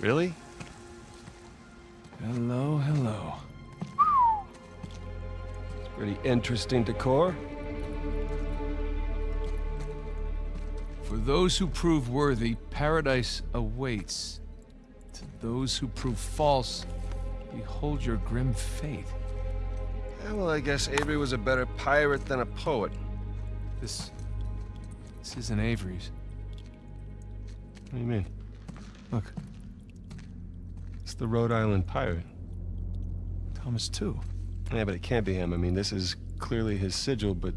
Really? Hello, hello. Pretty interesting decor. For those who prove worthy, paradise awaits. To those who prove false, behold your grim fate. Yeah, well, I guess Avery was a better pirate than a poet. This... This isn't Avery's. What do you mean? Look, It's the Rhode Island pirate. Thomas Tew. Yeah, but it can't be him. I mean, this is clearly his sigil, but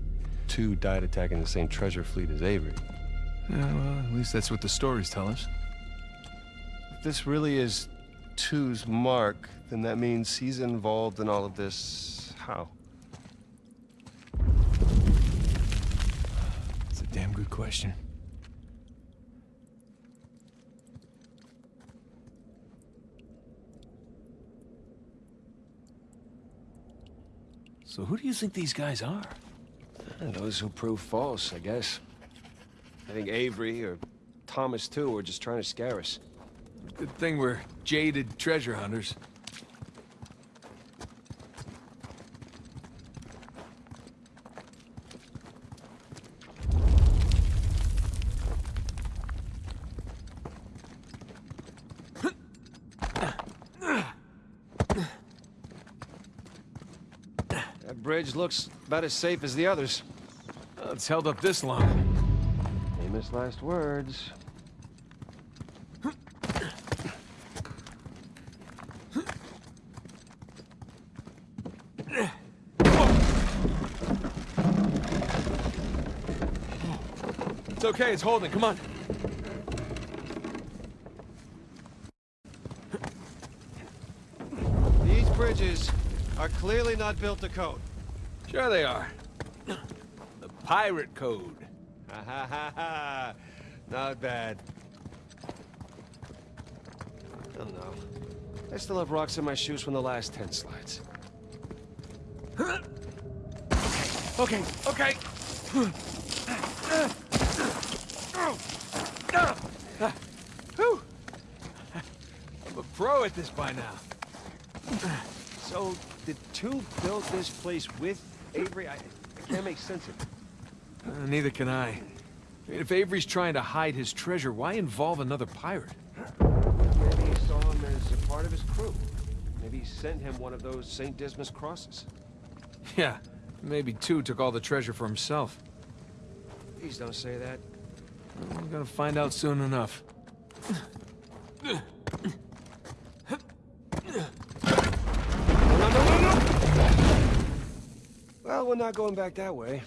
Tew died attacking the same treasure fleet as Avery. Yeah, well, at least that's what the stories tell us. If this really is Tew's mark, then that means he's involved in all of this. How? It's a damn good question. So who do you think these guys are? Those who prove false, I guess. I think Avery or Thomas, Tew, were just trying to scare us. Good thing we're jaded treasure hunters. That bridge looks about as safe as the others. It's held up this long. Famous last words. It's okay, it's holding. Come on. These bridges are clearly not built to code. Sure they are. The pirate code. Ha ha ha ha. Not bad. I don't know. I still have rocks in my shoes from the last ten slides. Okay, okay. I'm a pro at this by now. So, did Tew build this place with Avery? I, I can't make sense of it. Uh, neither can I. I mean, if Avery's trying to hide his treasure, why involve another pirate? Maybe he saw him as a part of his crew. Maybe he sent him one of those St. Dismas crosses. Yeah, maybe Tew took all the treasure for himself. Please don't say that. Well, We're gonna find out soon enough. No, no, no, no, no! Well, we're not going back that way.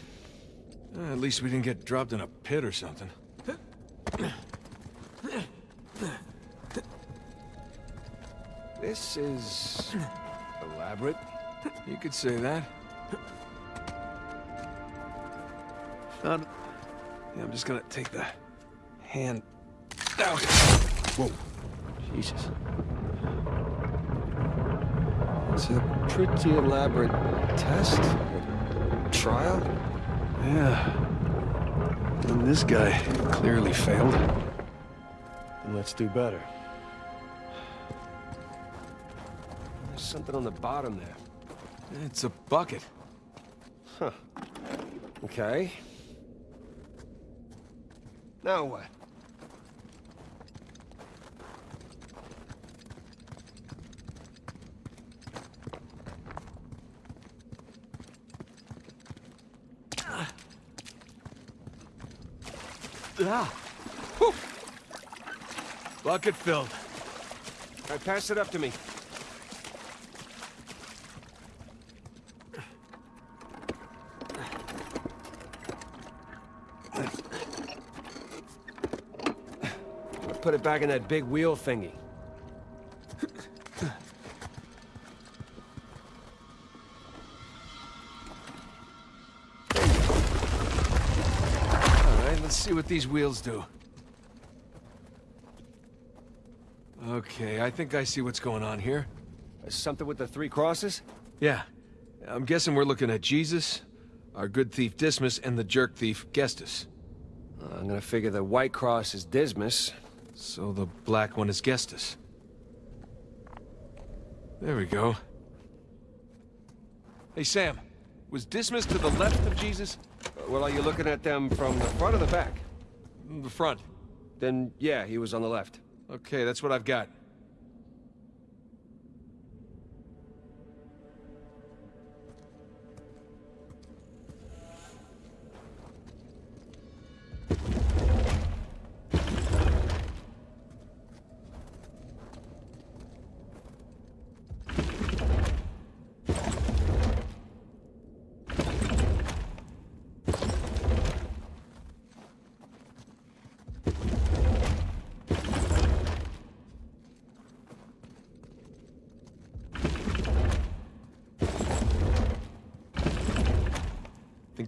Uh, at least we didn't get dropped in a pit or something. This is... elaborate. You could say that. Found. Yeah, I'm just gonna take the hand out. Whoa. Jesus. It's a pretty elaborate test. Trial? Yeah. And this guy clearly failed. Then let's do better. There's something on the bottom there. It's a bucket. Huh. Okay. Now what? Ah. Bucket filled. All right, pass it up to me. Put it back in that big wheel thingy. See what these wheels do. Okay, I think I see what's going on here. Something with the three crosses? Yeah. I'm guessing we're looking at Jesus, our good thief Dismas, and the jerk thief Gestas. Uh, I'm gonna figure the white cross is Dismas. So the black one is Gestas. There we go. Hey, Sam. Was Dismas to the left of Jesus? Well, are you looking at them from the front or the back? The front. Then, yeah, he was on the left. Okay, that's what I've got.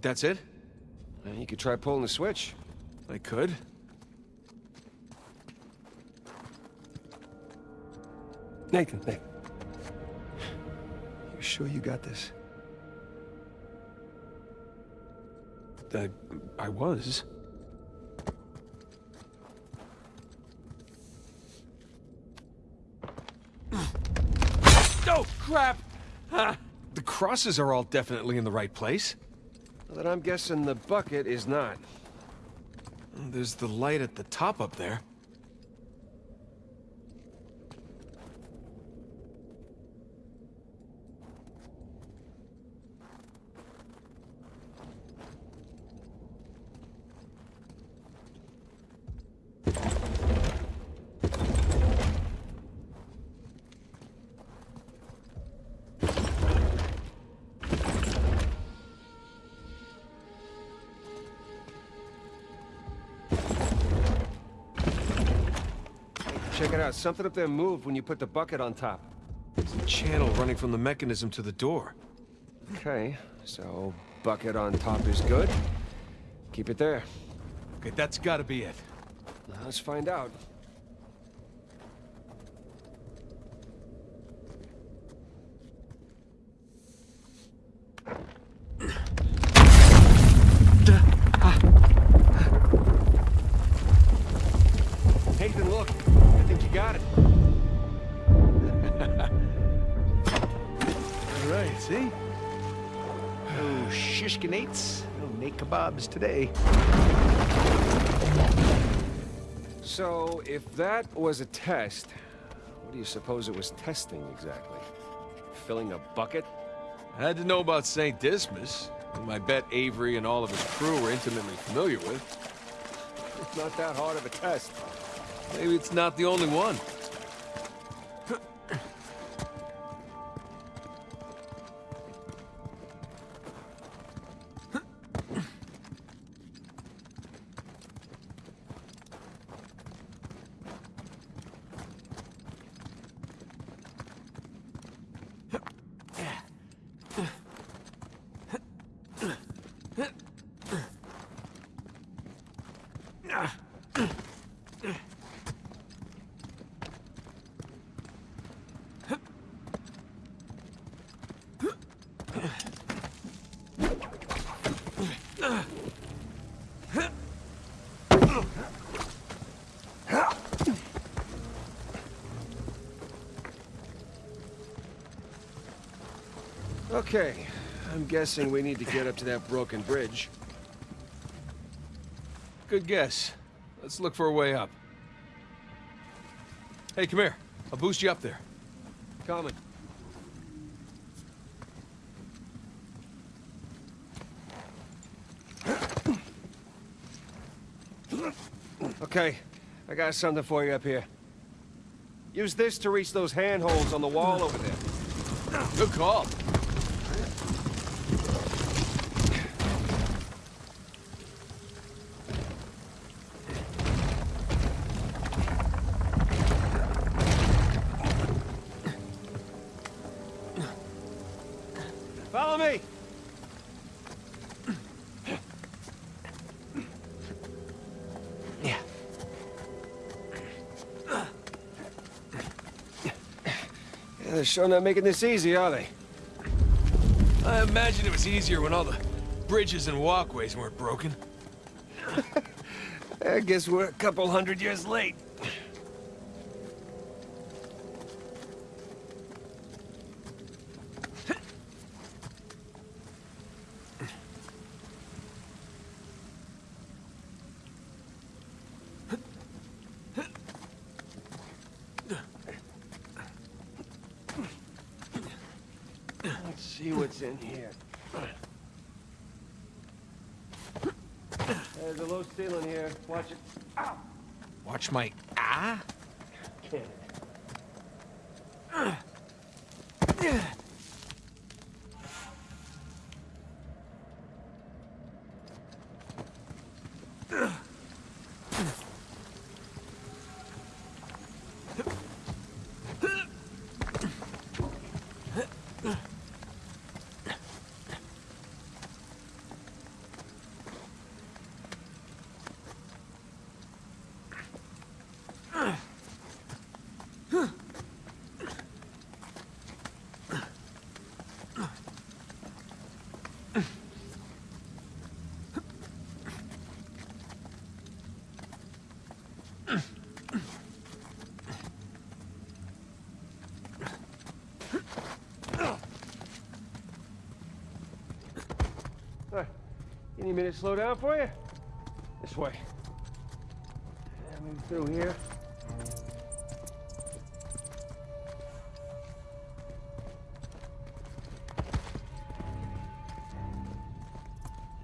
That's it? You could try pulling the switch. I could. Nathan, Nathan. You sure you got this? I, I was. Oh, crap! Ah, the crosses are all definitely in the right place. Then I'm guessing the bucket is not. There's the light at the top up there. Out. Something up there moved when you put the bucket on top. There's a channel running from the mechanism to the door. Okay, so bucket on top is good. Keep it there. Okay, that's gotta be it. Now, let's find out. Nate kebabs today. So, if that was a test, what do you suppose it was testing exactly? Filling a bucket? I had to know about St. Dismas, whom I bet Avery and all of his crew were intimately familiar with. It's not that hard of a test. Maybe it's not the only one. Okay, I'm guessing we need to get up to that broken bridge. Good guess. Let's look for a way up. Hey, come here. I'll boost you up there. Coming. Okay, I got something for you up here. Use this to reach those handholds on the wall over there. Good call. They're sure not making this easy, are they? I imagine it was easier when all the bridges and walkways weren't broken. I guess we're a couple hundred years late. see what's in here. There's a low ceiling here. Watch. My ah. Can't. All right. You minute slow down for you? This way. Yeah, Move through here.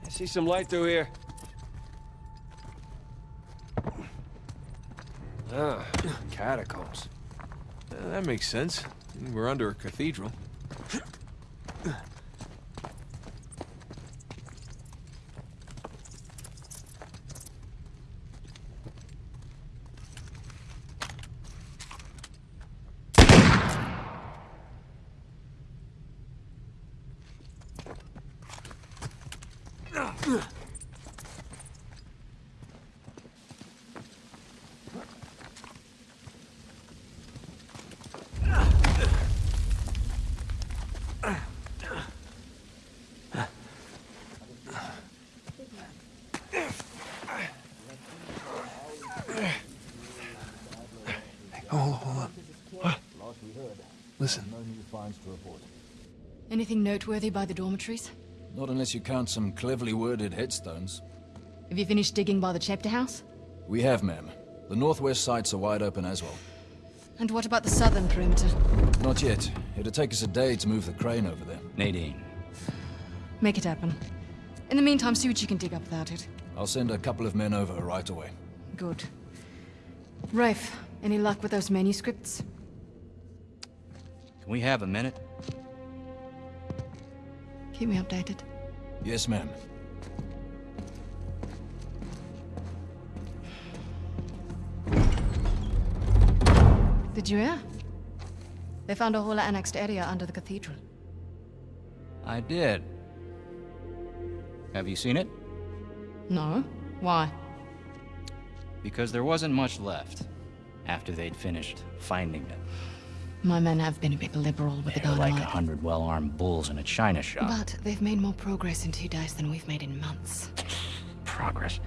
I see some light through here. Ah, catacombs. That makes sense. We're under a cathedral. Anything noteworthy by the dormitories? Not unless you count some cleverly worded headstones. Have you finished digging by the chapter house? We have, ma'am. The northwest sites are wide open as well. And what about the southern perimeter? Not yet. It'll take us a day to move the crane over there. Nadine, Make it happen. In the meantime, see what you can dig up without it. I'll send a couple of men over right away. Good. Rafe, any luck with those manuscripts? can we have a minute? Keep me updated. Yes, ma'am. Did you hear? They found a whole annexed area under the cathedral. I did. Have you seen it? No? Why? Because there wasn't much left after they'd finished finding it. My men have been a bit liberal with the were like a hundred well-armed bulls in a china shop. But they've made more progress in two days than we've made in months. Progress.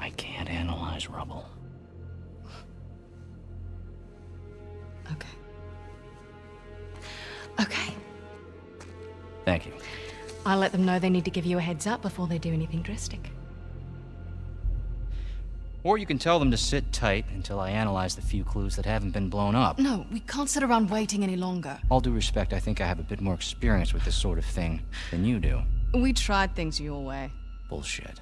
I can't analyze rubble. Okay. Okay. Thank you. I'll let them know they need to give you a heads up before they do anything drastic. Or you can tell them to sit tight until I analyze the few clues that haven't been blown up. No, we can't sit around waiting any longer. All due respect, I think I have a bit more experience with this sort of thing than you do. We tried things your way. Bullshit.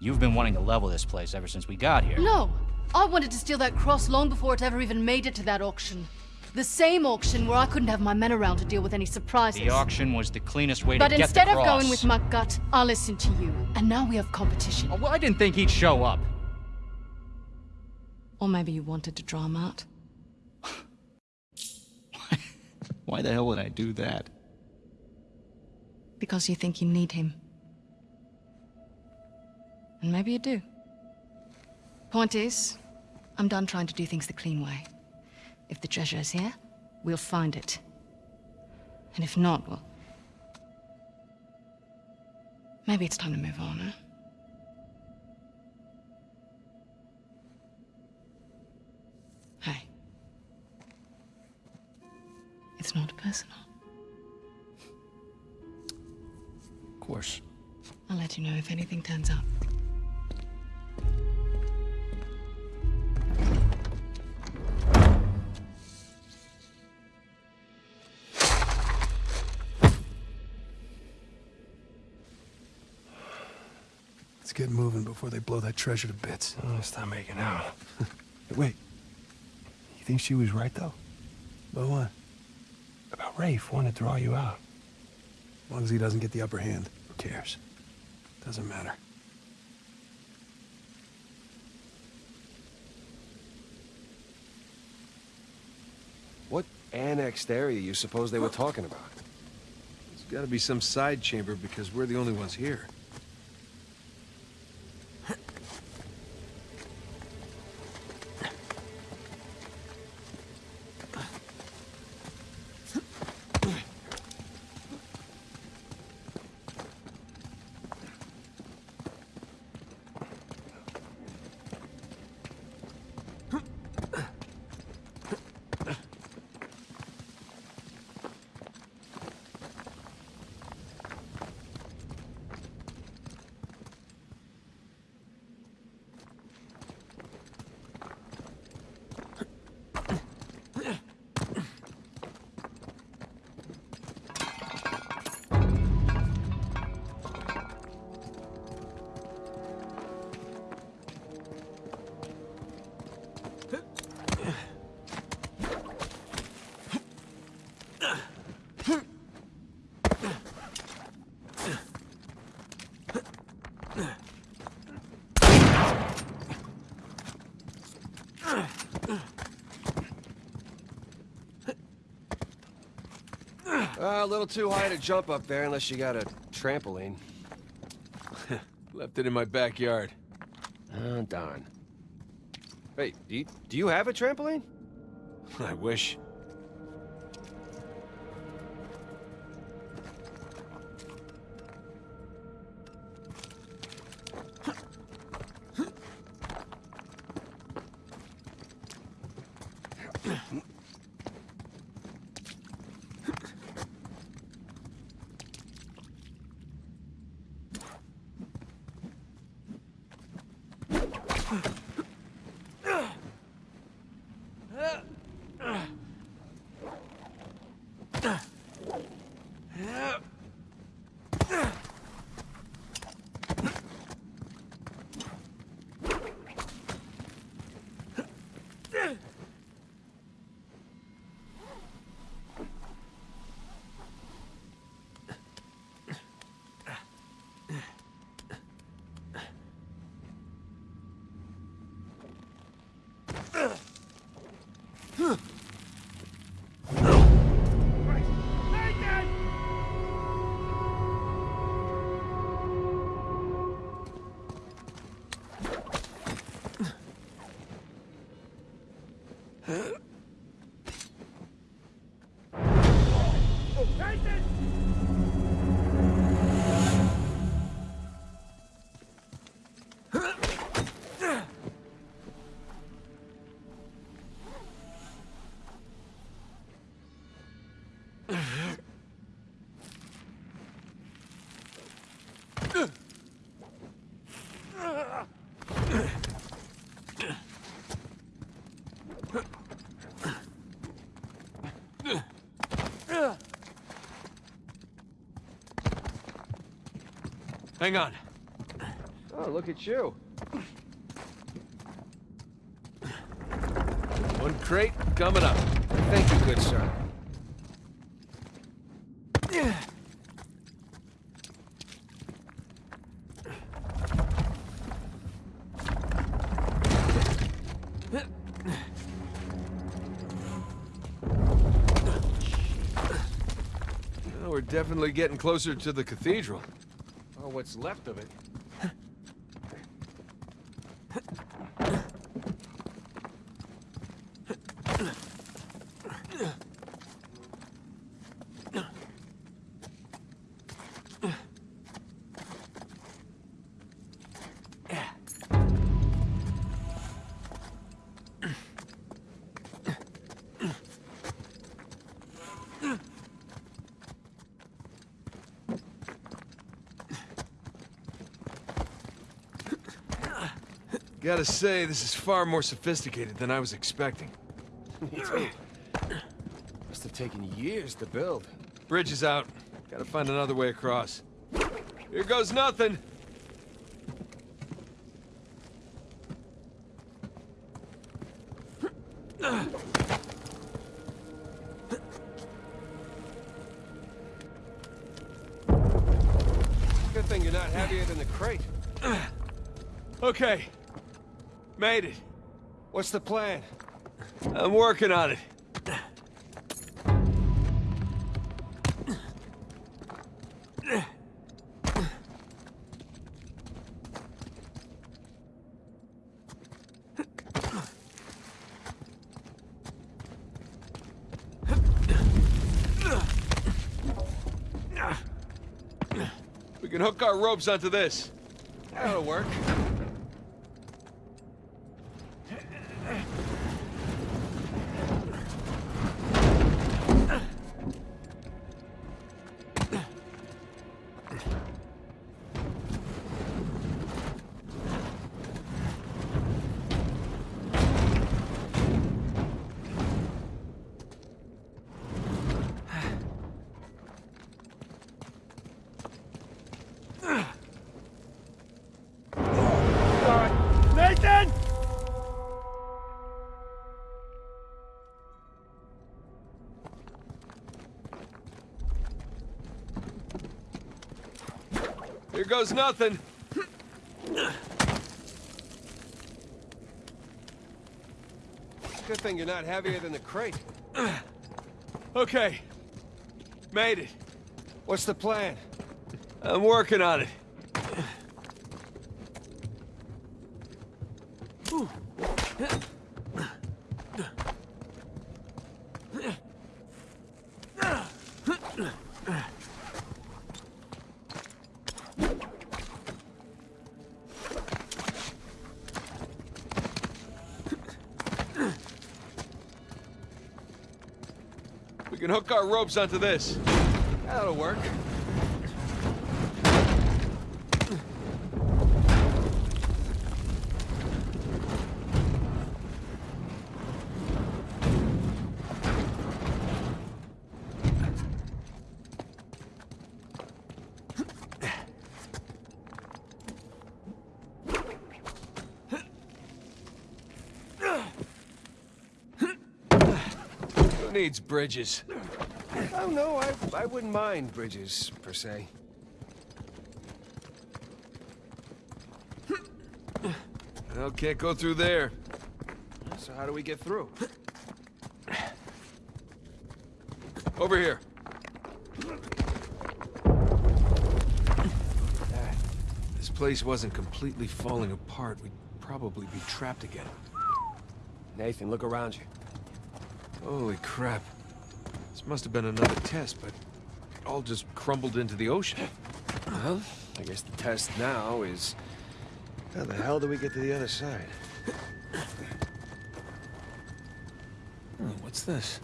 You've been wanting to level this place ever since we got here. No! I wanted to steal that cross long before it ever even made it to that auction. The same auction where I couldn't have my men around to deal with any surprises. The auction was the cleanest way but to get away. But instead of going with my gut, I listened to you. And now we have competition. Oh, well, I didn't think he'd show up. Or maybe you wanted to draw him out. Why the hell would I do that? Because you think you need him. And maybe you do. Point is, I'm done trying to do things the clean way. If the treasure is here, we'll find it. And if not, well... Maybe it's time to move on, huh? It's not personal. Of course. I'll let you know if anything turns up. Let's get moving before they blow that treasure to bits. Oh, let's stop making out. Wait. You think she was right, though? About what? About Rafe wanting to draw you out. As long as he doesn't get the upper hand. Who cares? Doesn't matter. What annexed area you suppose they were talking about? There's gotta be some side chamber because we're the only ones here. Uh, a little too high to jump up there unless you got a trampoline. Left it in my backyard. Oh, darn. Hey, do you, do you have a trampoline? I wish. Huh? Hang on. Oh, look at you. One crate coming up. Thank you, good sir. Well, we're definitely getting closer to the cathedral. What's left of it. Gotta say, this is far more sophisticated than I was expecting. Must have taken years to build. Bridge is out. Gotta find another way across. Here goes nothing! Good thing you're not heavier than the crate. okay. Made it. What's the plan? I'm working on it. We can hook our ropes onto this. That'll work. Goes nothing. Good thing you're not heavier than the crate. Okay. Made it. What's the plan? I'm working on it. Ropes onto this. That'll work. Needs bridges? Oh, no, I, I wouldn't mind bridges, per se. Well, can't go through there. So how do we get through? Over here. This place wasn't completely falling apart. We'd probably be trapped again. Nathan, look around you. Holy crap. Must have been another test, but it all just crumbled into the ocean. Well, I guess the test now is... How the hell do we get to the other side? Oh, what's this?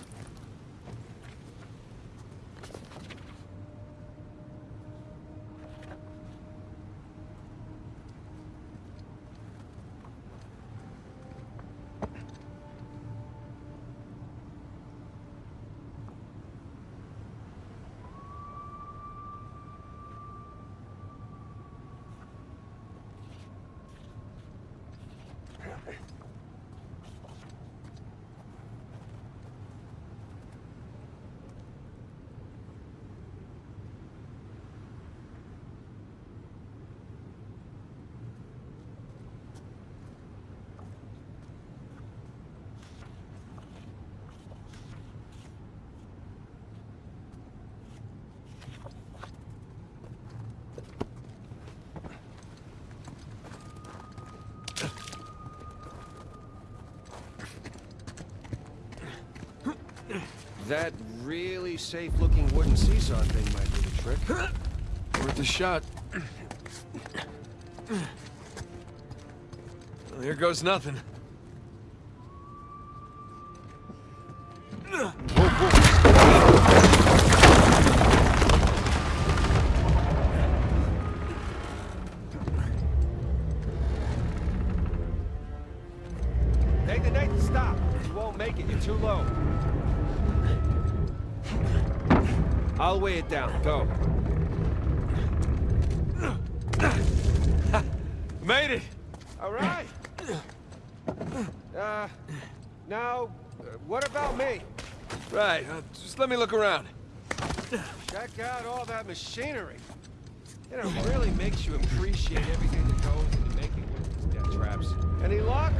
That really safe-looking wooden seesaw thing might do the trick. Worth a shot. Well, here goes nothing. Just let me look around. Check out all that machinery. It really makes you appreciate everything that goes into making one of these death traps. Any luck?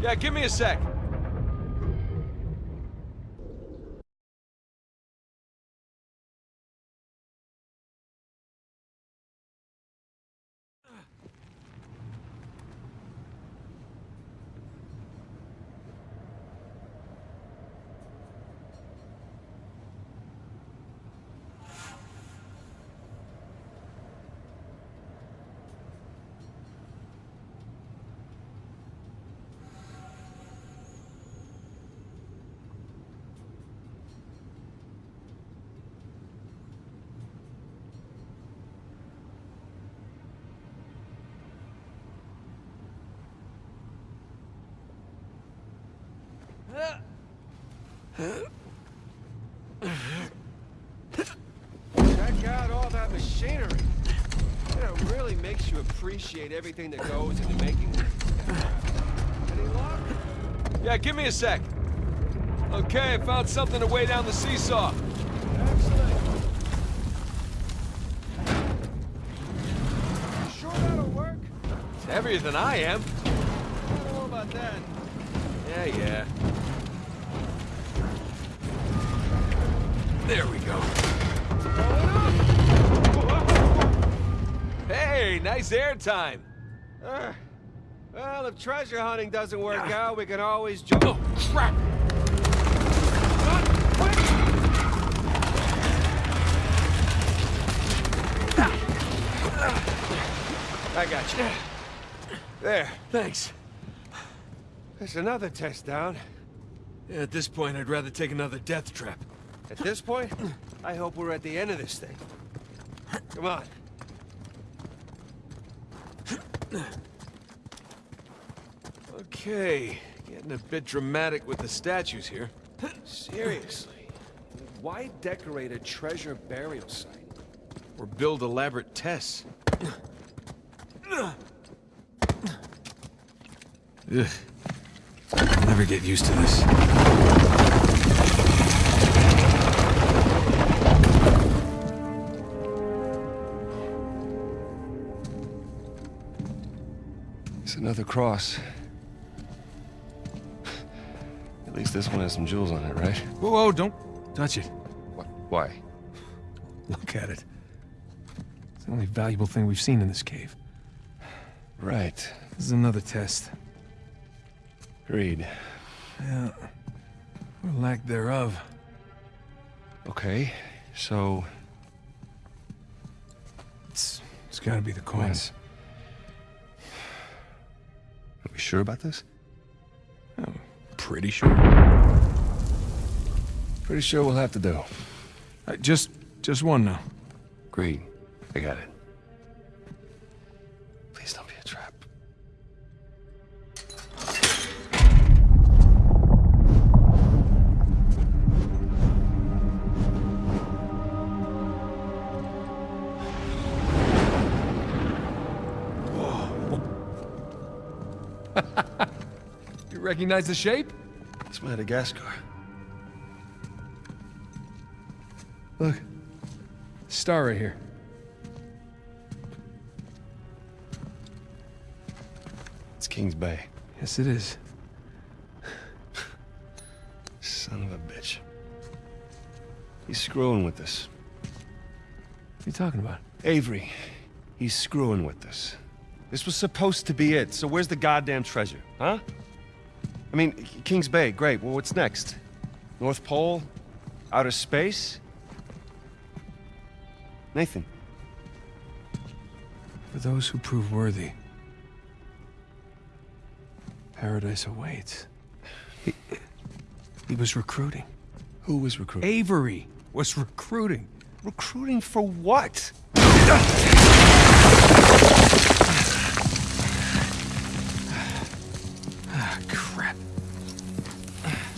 Yeah, give me a sec. Check out all that machinery. It really makes you appreciate everything that goes into making one of these death traps. Any luck? Yeah, give me a sec. Okay, I found something to weigh down the seesaw. Excellent. Sure that'll work? It's heavier than I am. I don't know about that. Yeah, yeah. There we go. Hey, nice air time. Uh, well, if treasure hunting doesn't work out, we can always jump. Oh, crap! I got you. There. Thanks. There's another test down. Yeah, at this point, I'd rather take another death trap. At this point, I hope we're at the end of this thing. Come on. Okay, getting a bit dramatic with the statues here. Seriously. Why decorate a treasure burial site? Or build elaborate tests. Ugh. I'll never get used to this. Another cross. At least this one has some jewels on it, right? Whoa, whoa, don't touch it. Wh- Why? Look at it. It's the only valuable thing we've seen in this cave. Right. This is another test. Agreed. Yeah. Or lack thereof. Okay, so... It's, it's gotta be the coins. We sure about this? I'm Pretty sure. Pretty sure we'll have to do. Uh, just, just one now. Great. I got it. Recognize the shape? It's Madagascar. Look. Star right here. It's King's Bay. Yes, it is. Son of a bitch. He's screwing with us. What are you talking about? Avery, he's screwing with us. This was supposed to be it, so where's the goddamn treasure, huh? I mean, King's Bay, great. Well, what's next? North Pole? Outer space? Nathan, For those who prove worthy, paradise awaits. He, he was recruiting. who was recruiting? Avery was recruiting. Recruiting for what?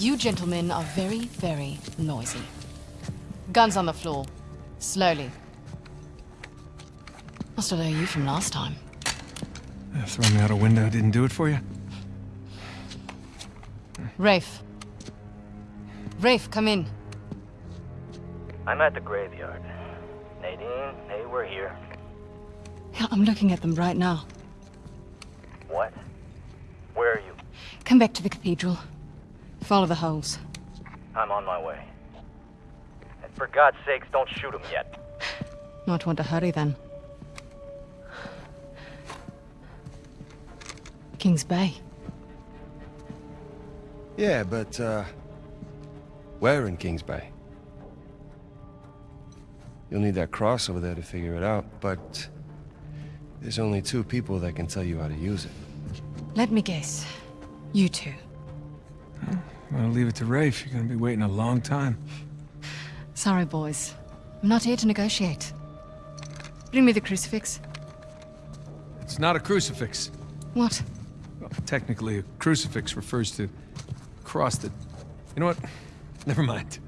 You gentlemen are very, very noisy. Guns on the floor. Slowly. I still owe you from last time. Uh, throwing me out a window didn't do it for you? Rafe. Rafe, come in. I'm at the graveyard. Nadine, hey, we're here. Yeah, I'm looking at them right now. What? Where are you? Come back to the cathedral. Follow the holes. I'm on my way. And for God's sakes, don't shoot him yet. Not want to hurry then. King's Bay. Yeah, but, uh... Where in Kings Bay? You'll need that cross over there to figure it out, but... There's only two people that can tell you how to use it. Let me guess. You two. I'm gonna leave it to Rafe. You're gonna be waiting a long time. Sorry, boys. I'm not here to negotiate. Bring me the crucifix. It's not a crucifix. What? Well, technically, a crucifix refers to a cross that... You know what? Never mind.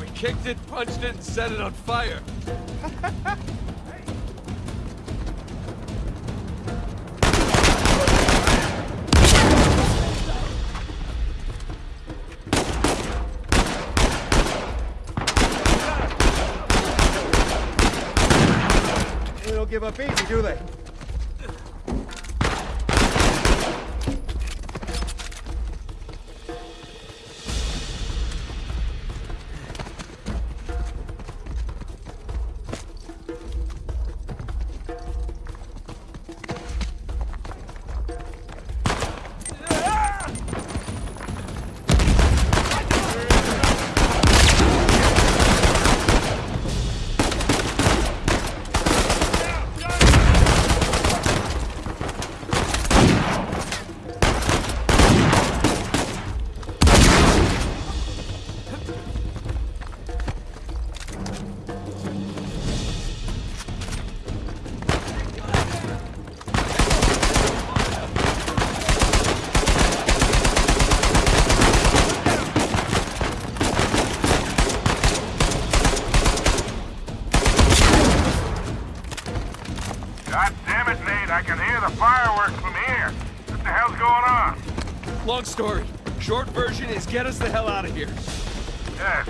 We kicked it, punched it, and set it on fire. story. Short version is get us the hell out of here. Yeah,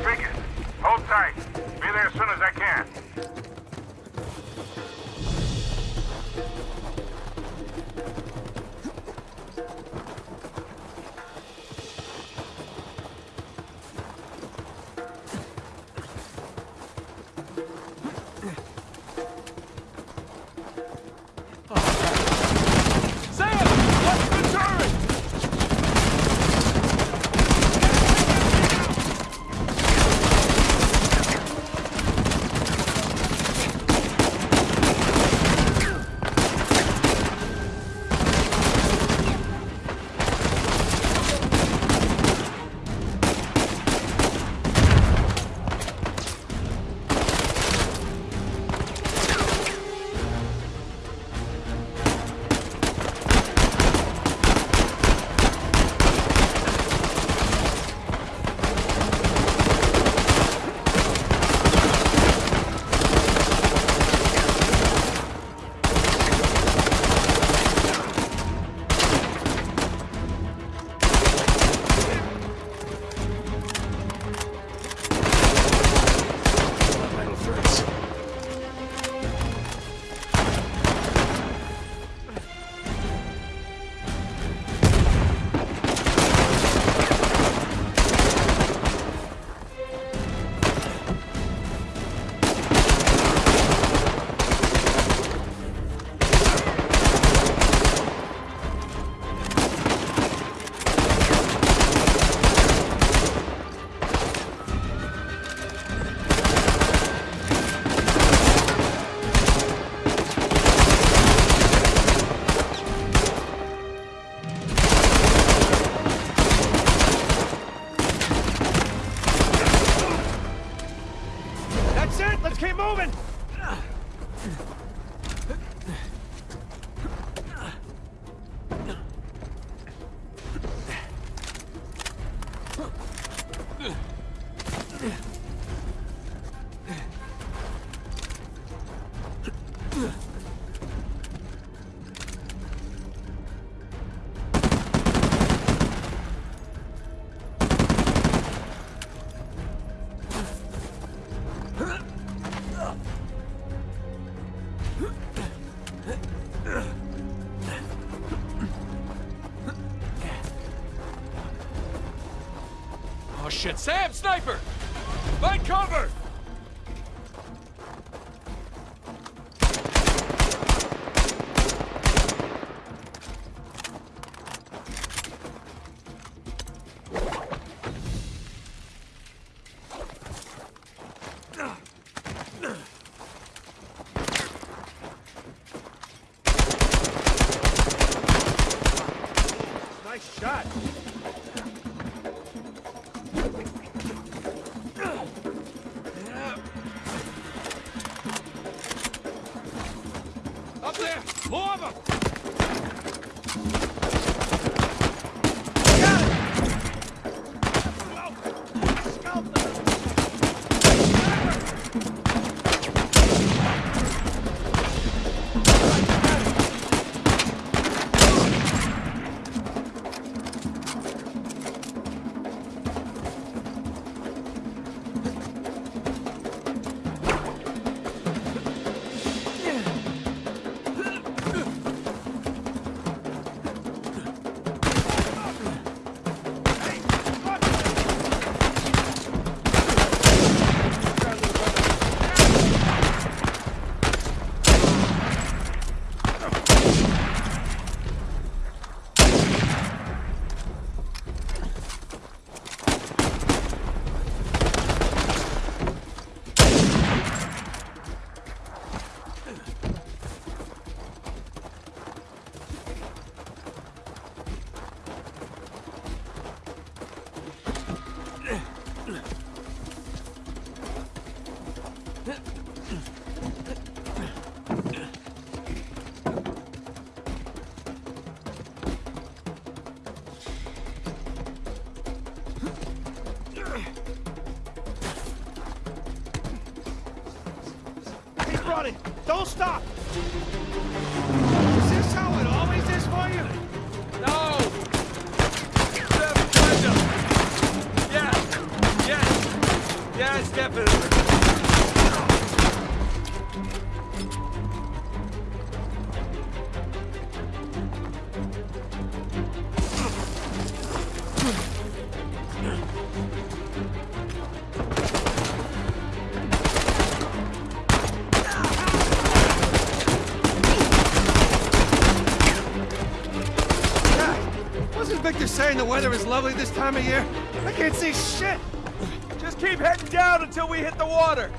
shit! Sam! Sniper! Find cover! Full stop! Weather is lovely this time of year? I can't see shit! Just keep heading down until we hit the water.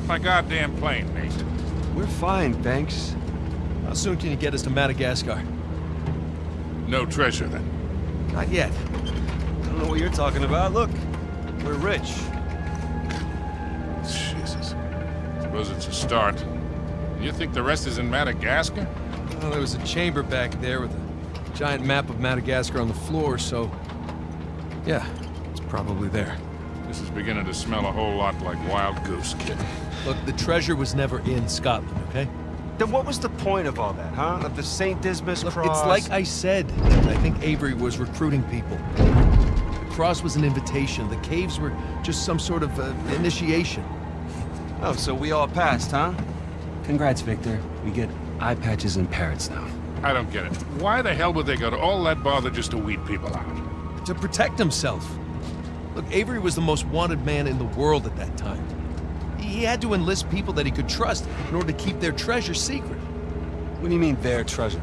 They shot up my goddamn plane, mate. We're fine, thanks. How soon can you get us to Madagascar? No treasure, then. Not yet. I don't know what you're talking about. Look, we're rich. Jesus. Suppose it's a start. You think the rest is in Madagascar? Well, there was a chamber back there with a giant map of Madagascar on the floor, so... Yeah, it's probably there. This is beginning to smell a whole lot like Wild Goose, kid. Look, the treasure was never in Scotland, okay? Then what was the point of all that, huh? Of the St. Dismas Look, cross? it's like I said. I think Avery was recruiting people. The cross was an invitation. The caves were just some sort of uh, initiation. Oh, so we all passed, huh? Congrats, Victor. We get eye patches and parrots now. I don't get it. Why the hell would they go to all that bother just to weed people out? To protect himself. Look, Avery was the most wanted man in the world at that time. He had to enlist people that he could trust in order to keep their treasure secret. What do you mean, their treasure?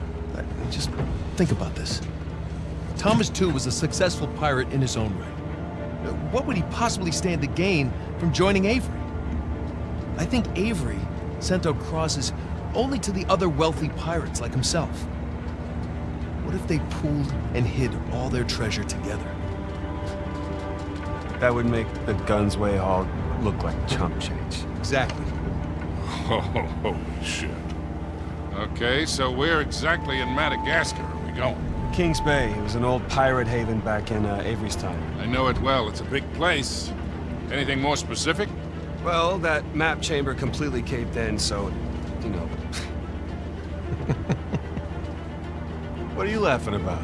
Just think about this. Thomas Tew was a successful pirate in his own right. What would he possibly stand to gain from joining Avery? I think Avery sent out crosses only to the other wealthy pirates like himself. What if they pooled and hid all their treasure together? That would make the Gunsway haul look like chump change. Exactly. Oh, holy shit. Okay, so where exactly in Madagascar are we going? Kings Bay. It was an old pirate haven back in uh, Avery's time. I know it well. It's a big place. Anything more specific? Well, that map chamber completely caved in, so, you know. what are you laughing about?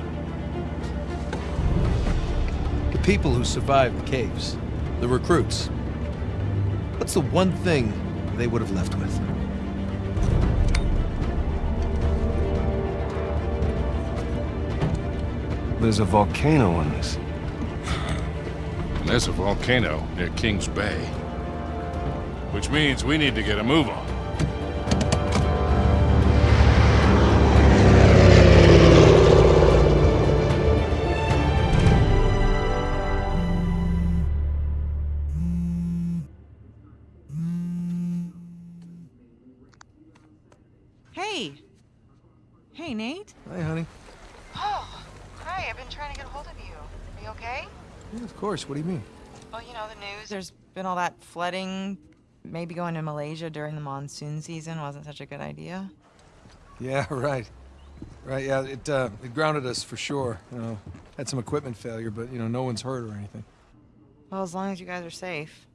The people who survived the caves, the recruits. What's the one thing they would have left with? There's a volcano on this. And there's a volcano near Kings Bay. Which means we need to get a move on. Course. What do you mean? Well, you know, the news, there's been all that flooding. Maybe going to Malaysia during the monsoon season wasn't such a good idea. Yeah, right. Right, yeah, it, uh, it grounded us for sure. You know, had some equipment failure, but, you know, no one's hurt or anything. Well, as long as you guys are safe.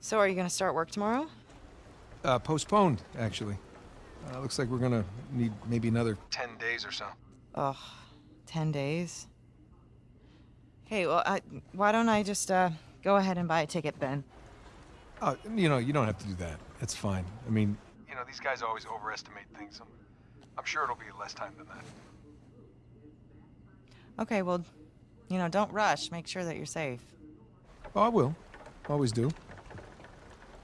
So, are you gonna start work tomorrow? Uh, postponed, actually. Uh, looks like we're gonna need maybe another 10 days or so. Ugh, 10 days. Hey, well, I, why don't I just, uh, go ahead and buy a ticket then? Oh, you know, you don't have to do that. It's fine. I mean, you know, these guys always overestimate things. I'm, I'm sure it'll be less time than that. Okay, well, you know, don't rush. Make sure that you're safe. Oh, I will. Always do.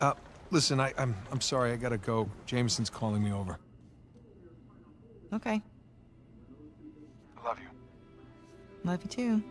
Uh, listen, I, I'm, I'm sorry. I gotta go. Jameson's calling me over. Okay, I love you. love you too.